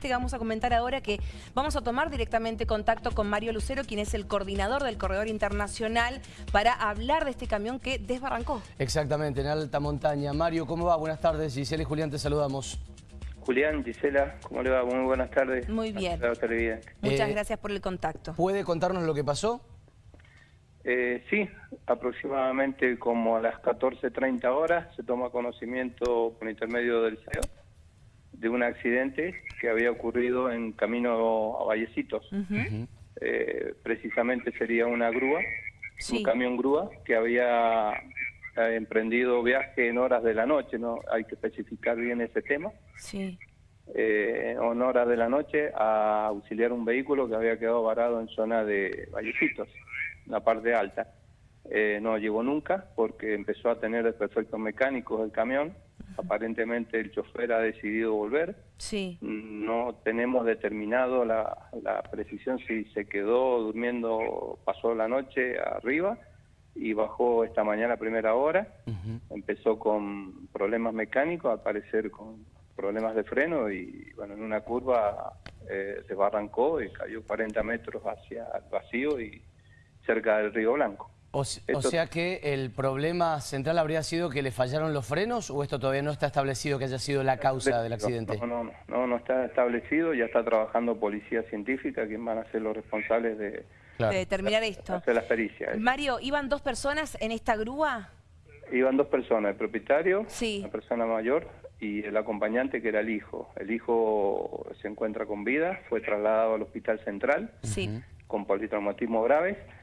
este que vamos a comentar ahora que vamos a tomar directamente contacto con Mario Lucero, quien es el coordinador del Corredor Internacional, para hablar de este camión que desbarrancó. Exactamente, en alta montaña. Mario, ¿cómo va? Buenas tardes. Gisela y Julián, te saludamos. Julián, Gisela, ¿cómo le va? Muy buenas tardes. Muy bien. Muchas eh, gracias por el contacto. ¿Puede contarnos lo que pasó? Eh, sí, aproximadamente como a las 14.30 horas se toma conocimiento por intermedio del CEO de un accidente que había ocurrido en camino a Vallecitos. Eh, precisamente sería una grúa, un camión grúa que había eh, emprendido viaje en horas de la noche, no hay que especificar bien ese tema. Sí. en horas de la noche a auxiliar un vehículo que había quedado varado en zona de Vallecitos la parte alta. Eh, no llegó nunca porque empezó a tener desperfectos mecánicos el camión. Aparentemente el chofer ha decidido volver. Sí. No tenemos determinado la, precisión si se quedó durmiendo, pasó la noche arriba y bajó esta mañana a primera hora. Empezó con problemas mecánicos, al parecer con problemas de freno y bueno, en una curva eh, se barrancó y cayó 40 metros hacia el vacío y cerca del Río Blanco. O, sea que el problema central habría sido que le fallaron los frenos o esto todavía no está establecido que haya sido la causa del accidente? No, no, no, no, está establecido, ya está trabajando policía científica, quien van a ser los responsables de, determinar esto. Hacer las pericias. Mario, ¿iban dos personas en esta grúa? Iban dos personas, el propietario, sí. la persona mayor y el acompañante que era el hijo. El hijo se encuentra con vida, fue trasladado al hospital central sí. con politraumatismo grave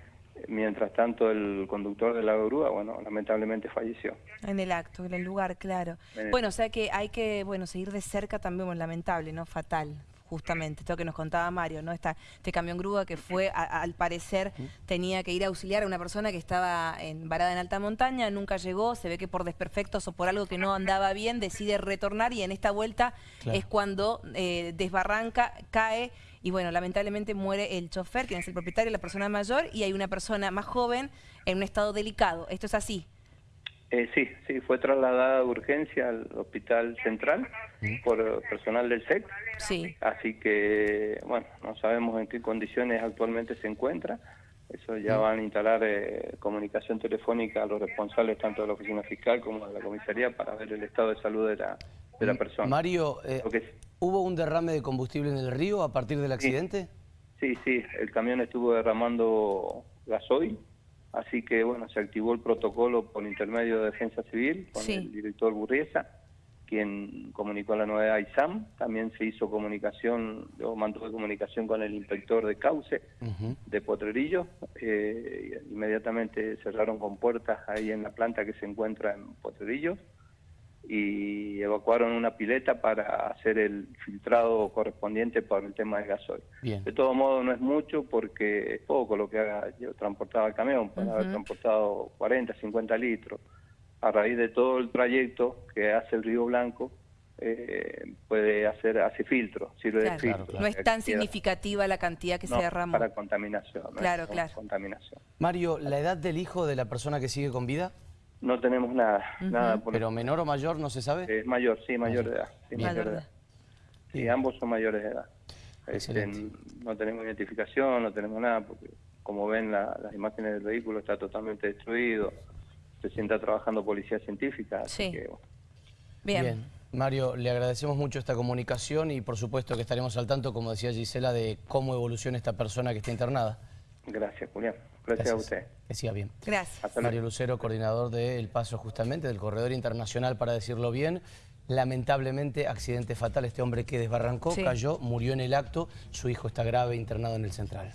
Mientras tanto, el conductor de la grúa, bueno, lamentablemente falleció. En el acto, en el lugar, claro. Bueno, o sea que hay que, bueno, seguir de cerca también, bueno, lamentable, ¿no? Fatal, justamente, esto que nos contaba Mario, ¿no? Esta, este camión grúa que fue, al parecer, tenía que ir a auxiliar a una persona que estaba en, varada en alta montaña, nunca llegó, se ve que por desperfectos o por algo que no andaba bien, decide retornar y en esta vuelta es cuando eh, desbarranca, cae y bueno, lamentablemente muere el chofer, quien es el propietario, la persona mayor, y hay una persona más joven en un estado delicado. ¿Esto es así? Eh, sí, sí, fue trasladada de urgencia al hospital central por personal del SEC. Sí. Así que, bueno, no sabemos en qué condiciones actualmente se encuentra. Eso ya van a instalar eh, comunicación telefónica a los responsables tanto de la oficina fiscal como de la comisaría para ver el estado de salud de la, de la persona. Mario, eh, ¿hubo un derrame de combustible en el río a partir del accidente? Sí, sí, el camión estuvo derramando gasoil, así que bueno, se activó el protocolo por intermedio de Defensa Civil con el director Burriesa, quien comunicó la novedad a ISAM, también se hizo comunicación, yo mantuve comunicación con el inspector de Cauce de Potrerillo, eh, inmediatamente cerraron con puertas ahí en la planta que se encuentra en Potrerillo, y evacuaron una pileta para hacer el filtrado correspondiente por el tema del gasoil. De todo modo no es mucho porque es poco lo que haga, yo transportaba el camión, para haber transportado 40, 50 litros. A raíz de todo el trayecto que hace el Río Blanco, eh, puede hacer hace filtro, sirve de filtro. No es tan significativa la cantidad que se derrama. para contaminación. claro, claro. Contaminación. Mario, ¿la edad del hijo de la persona que sigue con vida? No tenemos nada. nada ¿Pero menor o mayor no se sabe? Es mayor, sí, mayor, de edad. Sí, mayor de edad. Sí, ambos son mayores de edad. Este, no tenemos identificación, no tenemos nada, porque como ven las imágenes del vehículo está totalmente destruido. Se sienta trabajando policía científica. Sí. Bien. Bien. Mario, le agradecemos mucho esta comunicación y por supuesto que estaremos al tanto, como decía Gisela, de cómo evoluciona esta persona que está internada. Gracias, Julián. Gracias, a usted. Que siga bien. Gracias. Mario Lucero, coordinador del Paso justamente, del Corredor Internacional, para decirlo bien. Lamentablemente, accidente fatal, este hombre que desbarrancó, cayó, murió en el acto, su hijo está grave, internado en el central.